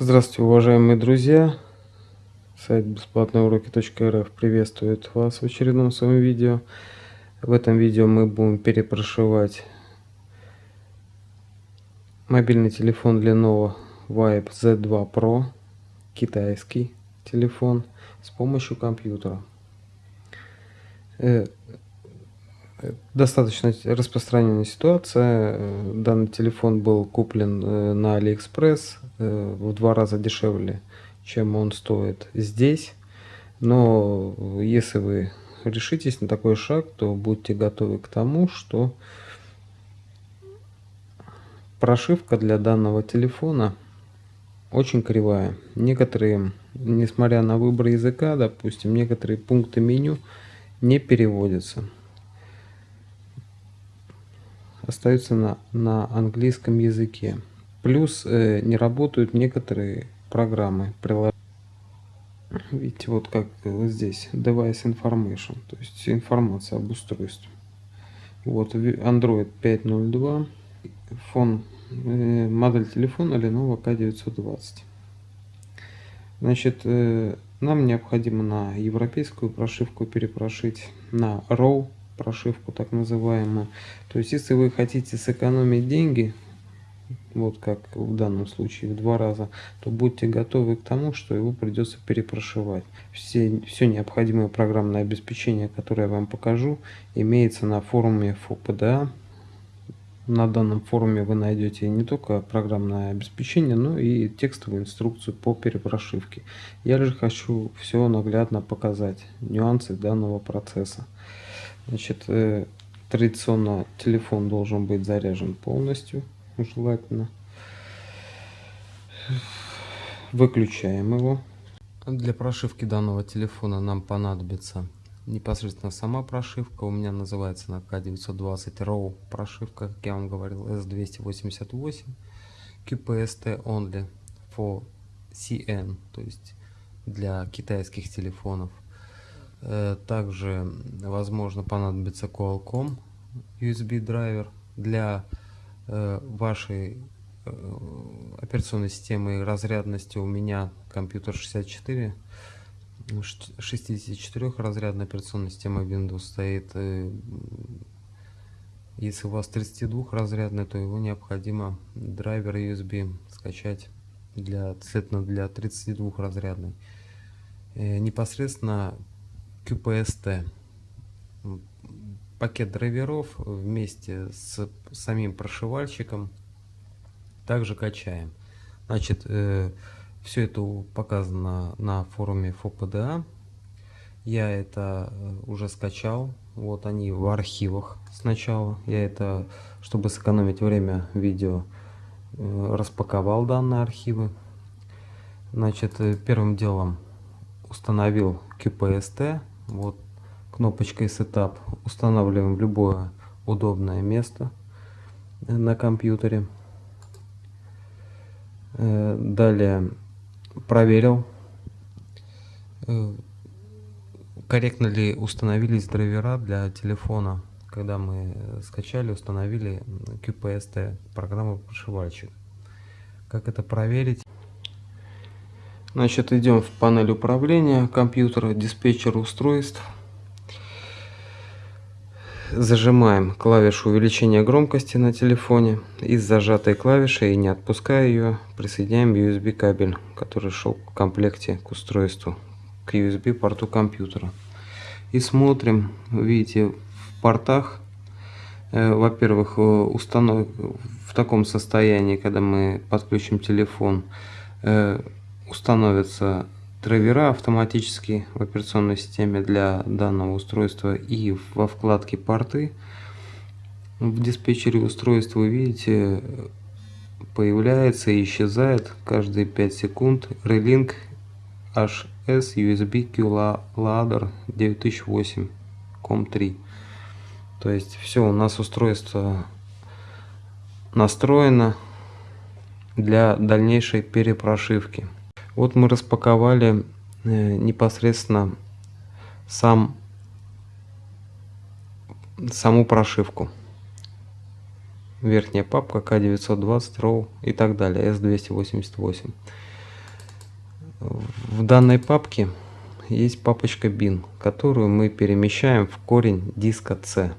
Здравствуйте, уважаемые друзья! Сайт бесплатные приветствует вас в очередном своем видео. В этом видео мы будем перепрошивать мобильный телефон Lenovo Vibe Z2 Pro, китайский телефон, с помощью компьютера. Э, достаточно распространенная ситуация. Данный телефон был куплен э, на Алиэкспресс э, в два раза дешевле, чем он стоит здесь. Но если вы решитесь на такой шаг, то будьте готовы к тому, что прошивка для данного телефона очень кривая. Некоторые, несмотря на выбор языка, допустим, некоторые пункты меню не переводятся остаются на, на английском языке. Плюс э, не работают некоторые программы. Видите, вот как вот здесь, device information, то есть информация об устройстве. Вот Android 5.02, фон, э, модель телефона Lenovo K920. Значит, э, нам необходимо на европейскую прошивку перепрошить на RAW прошивку так называемую. То есть, если вы хотите сэкономить деньги, вот как в данном случае в два раза, то будьте готовы к тому, что его придется перепрошивать. Все, все необходимое программное обеспечение, которое я вам покажу, имеется на форуме ФОПДА. На данном форуме вы найдете не только программное обеспечение, но и текстовую инструкцию по перепрошивке. Я же хочу все наглядно показать, нюансы данного процесса. Значит, э, традиционно телефон должен быть заряжен полностью, желательно. Выключаем его. Для прошивки данного телефона нам понадобится непосредственно сама прошивка. У меня называется на K920 RAW прошивка, как я вам говорил, S288 QPST only for CN, то есть для китайских телефонов. Э, также, возможно, понадобится Qualcomm USB драйвер для э, вашей э, операционной системы разрядности. У меня компьютер 64, 64 разрядная операционная система Windows стоит. Если у вас 32 разрядный, то его необходимо драйвер USB скачать для, для 32 разрядной. Непосредственно QPST. Пакет драйверов вместе с самим прошивальщиком также качаем. Значит, э, все это показано на форуме ФОПДА. Я это э, уже скачал. Вот они в архивах сначала. Я это, чтобы сэкономить время видео, э, распаковал данные архивы. Значит, э, первым делом установил QPST вот кнопочкой Setup устанавливаем в любое удобное место на компьютере. Э, далее проверил, э, корректно ли установились драйвера для телефона, когда мы скачали, установили QPST, программу прошивальщик. Как это проверить? Значит, идем в панель управления компьютера, диспетчер устройств. Зажимаем клавишу увеличения громкости на телефоне. И с зажатой клавишей, не отпуская ее, присоединяем USB кабель, который шел в комплекте к устройству, к USB порту компьютера. И смотрим, видите, в портах, э, во-первых, э, установ... в таком состоянии, когда мы подключим телефон, э, установятся драйвера автоматически в операционной системе для данного устройства и во вкладке порты в диспетчере устройства вы видите появляется и исчезает каждые 5 секунд Relink HS USB Q Ladder 9008 COM3 то есть все у нас устройство настроено для дальнейшей перепрошивки вот мы распаковали э, непосредственно сам, саму прошивку. Верхняя папка К920 RAW и так далее, S288. В данной папке есть папочка bin, которую мы перемещаем в корень диска C.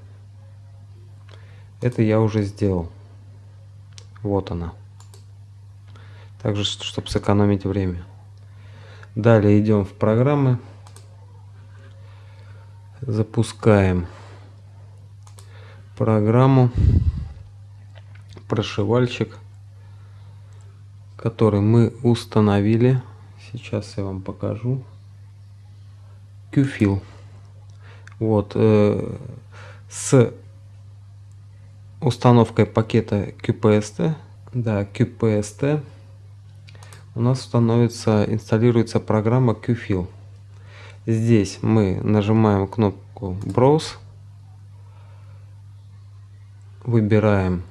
Это я уже сделал. Вот она. Также, чтобы сэкономить время. Далее идем в программы. Запускаем программу прошивальщик, который мы установили. Сейчас я вам покажу. QFill. Вот э, с установкой пакета QPST, да, QPST, у нас становится, инсталируется программа QFill. Здесь мы нажимаем кнопку Browse, выбираем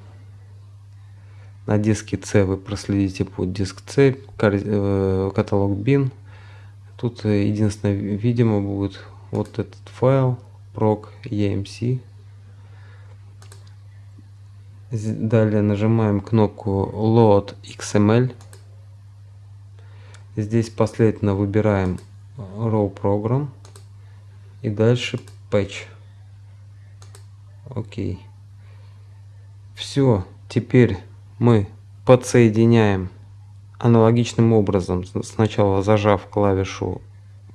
на диске C, вы проследите под диск C, э, каталог bin. Тут единственное, видимо, будет вот этот файл proc emc Далее нажимаем кнопку Load XML. Здесь последовательно выбираем Raw Program. И дальше Patch. Окей. Все. Теперь мы подсоединяем аналогичным образом. Сначала зажав клавишу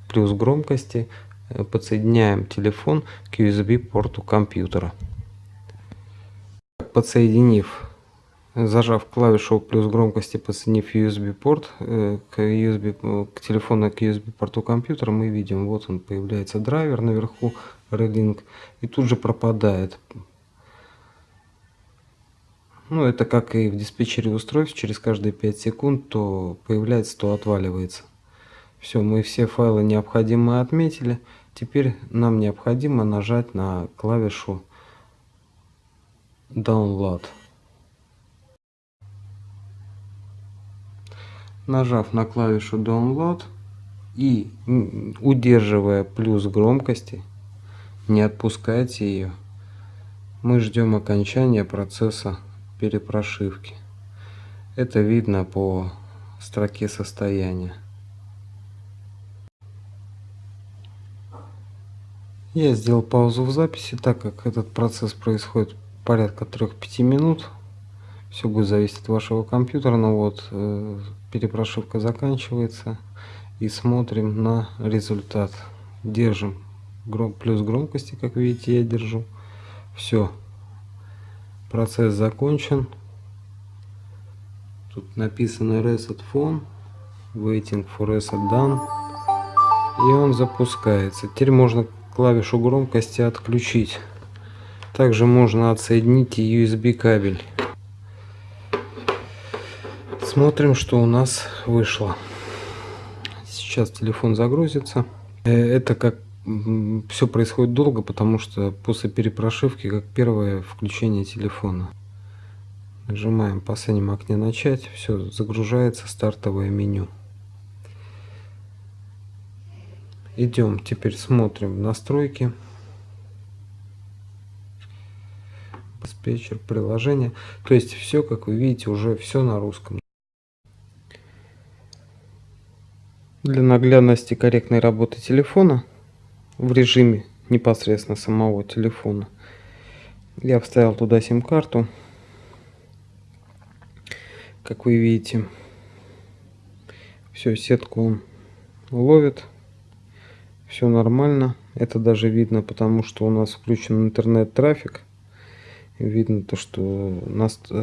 плюс громкости, э, подсоединяем телефон к USB порту компьютера подсоединив, зажав клавишу плюс громкости, подсоединив USB порт э, к, USB, э, к телефону к USB порту компьютера, мы видим, вот он появляется драйвер наверху, Relink, и тут же пропадает. Ну, это как и в диспетчере устройств, через каждые 5 секунд то появляется, то отваливается. Все, мы все файлы необходимые отметили. Теперь нам необходимо нажать на клавишу download. Нажав на клавишу download и удерживая плюс громкости, не отпускайте ее, мы ждем окончания процесса перепрошивки. Это видно по строке состояния. Я сделал паузу в записи, так как этот процесс происходит порядка 3-5 минут. Все будет зависеть от вашего компьютера. Но вот э, перепрошивка заканчивается. И смотрим на результат. Держим гром плюс громкости, как видите, я держу. Все. Процесс закончен. Тут написано Reset Phone. Waiting for Reset Done. И он запускается. Теперь можно клавишу громкости отключить. Также можно отсоединить USB кабель. Смотрим, что у нас вышло. Сейчас телефон загрузится. Э, это как все происходит долго, потому что после перепрошивки как первое включение телефона. Нажимаем в последнем окне начать. Все, загружается стартовое меню. Идем, теперь смотрим настройки. диспетчер, приложение. То есть все, как вы видите, уже все на русском. Для наглядности корректной работы телефона в режиме непосредственно самого телефона я вставил туда сим-карту. Как вы видите, все, сетку он ловит. Все нормально. Это даже видно, потому что у нас включен интернет-трафик видно то что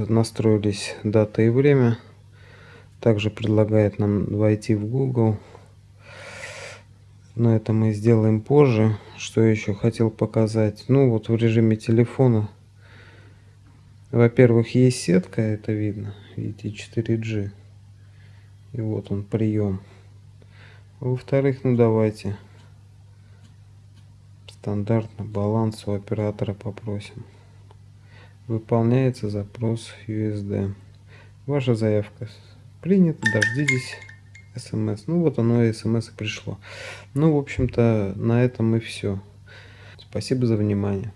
настроились дата и время также предлагает нам войти в google но это мы сделаем позже. Что еще хотел показать? Ну вот в режиме телефона. Во-первых есть сетка это видно. Видите 4g и вот он прием. Во-вторых ну давайте стандартно баланс у оператора попросим. Выполняется запрос USD. Ваша заявка принята, дождитесь смс. Ну вот оно и смс пришло. Ну, в общем-то, на этом и все. Спасибо за внимание.